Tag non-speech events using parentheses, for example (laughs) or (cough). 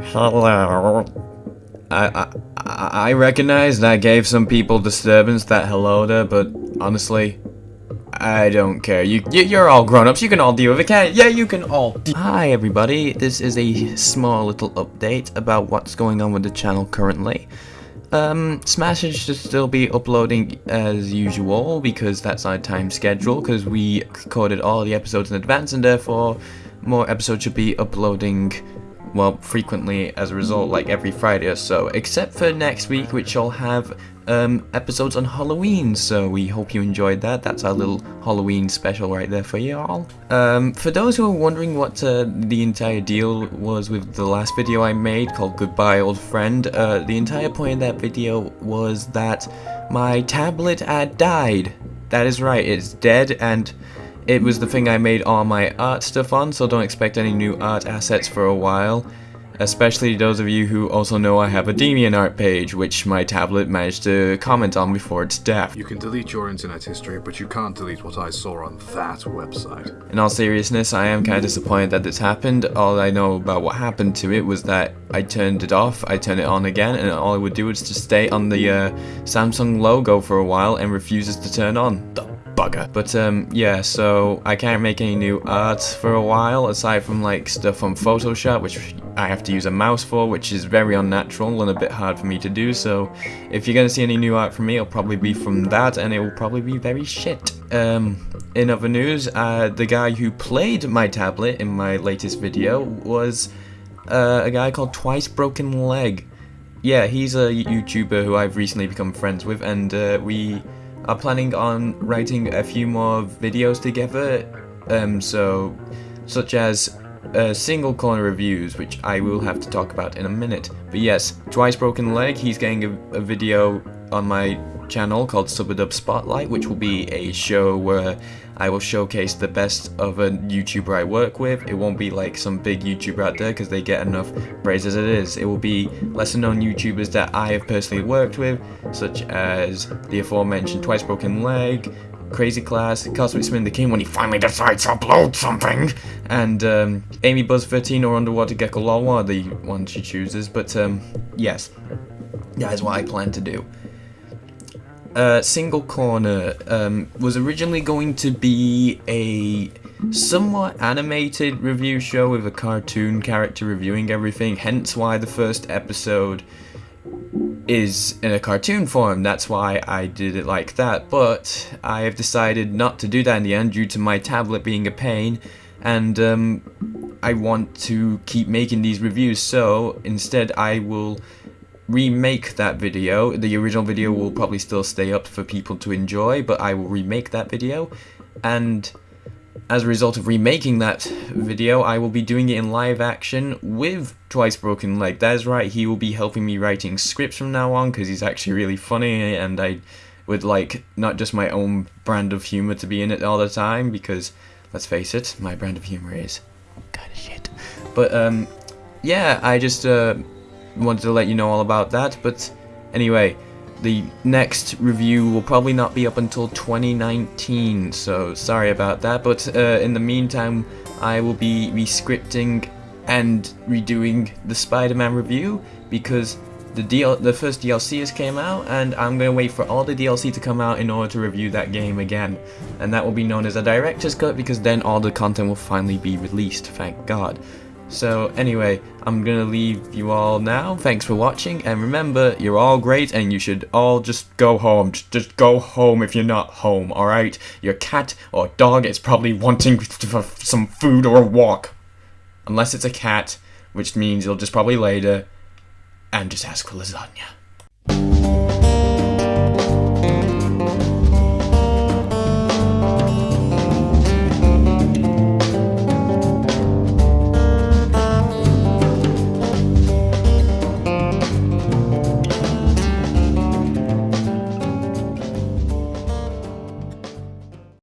Hello. I, I I recognize that gave some people disturbance that hello there, but honestly, I don't care. You, you you're all grown-ups. You can all deal with it. Can't? Yeah, you can all. Hi everybody. This is a small little update about what's going on with the channel currently. Um, Smash should still be uploading as usual because that's our time schedule because we recorded all the episodes in advance and therefore more episodes should be uploading well, frequently as a result, like every Friday or so, except for next week, which I'll have um, episodes on Halloween, so we hope you enjoyed that. That's our little Halloween special right there for you all. Um, for those who are wondering what uh, the entire deal was with the last video I made called Goodbye Old Friend, uh, the entire point of that video was that my tablet had died. That is right, it's dead and it was the thing I made all my art stuff on, so don't expect any new art assets for a while. Especially those of you who also know I have a DeviantArt page, which my tablet managed to comment on before its death. You can delete your internet history, but you can't delete what I saw on that website. In all seriousness, I am kind of disappointed that this happened. All I know about what happened to it was that I turned it off, I turned it on again, and all it would do is to stay on the uh, Samsung logo for a while and refuses to turn on. The bugger. But um, yeah, so I can't make any new art for a while, aside from like stuff on Photoshop, which I have to use a mouse for, which is very unnatural and a bit hard for me to do, so if you're gonna see any new art from me, it'll probably be from that, and it will probably be very shit. Um, in other news, uh, the guy who played my tablet in my latest video was uh, a guy called Twice Broken Leg. Yeah, he's a YouTuber who I've recently become friends with, and uh, we are planning on writing a few more videos together, um, so such as uh, single corner reviews, which I will have to talk about in a minute. But yes, Twice Broken Leg, he's getting a, a video on my channel called Subadub Spotlight, which will be a show where I will showcase the best of a YouTuber I work with. It won't be like some big YouTuber out there because they get enough praise as it is. It will be lesser known YouTubers that I have personally worked with, such as the aforementioned Twice Broken Leg, Crazy Class, Cosmic Spin the King when he finally decides to upload something, and um, Amy Buzz 13 or Underwater Gecko one of the ones she chooses, but um, yes, that is what I plan to do. Uh, Single Corner um, was originally going to be a somewhat animated review show with a cartoon character reviewing everything, hence why the first episode is in a cartoon form. That's why I did it like that. But I have decided not to do that in the end due to my tablet being a pain and um, I want to keep making these reviews so instead I will remake that video. The original video will probably still stay up for people to enjoy, but I will remake that video. And as a result of remaking that video, I will be doing it in live action with Twice Broken Leg. That is right, he will be helping me writing scripts from now on, because he's actually really funny, and I would like not just my own brand of humor to be in it all the time, because, let's face it, my brand of humor is kind of shit. But, um, yeah, I just, uh, wanted to let you know all about that, but anyway, the next review will probably not be up until 2019, so sorry about that, but uh, in the meantime, I will be rescripting and redoing the Spider-Man review, because the DL the first DLC has came out, and I'm going to wait for all the DLC to come out in order to review that game again, and that will be known as a Director's Cut, because then all the content will finally be released, thank god. So anyway, I'm gonna leave you all now. Thanks for watching, and remember, you're all great, and you should all just go home. Just go home if you're not home, alright? Your cat or dog is probably wanting (laughs) some food or a walk. Unless it's a cat, which means you'll just probably lay there and just ask for lasagna.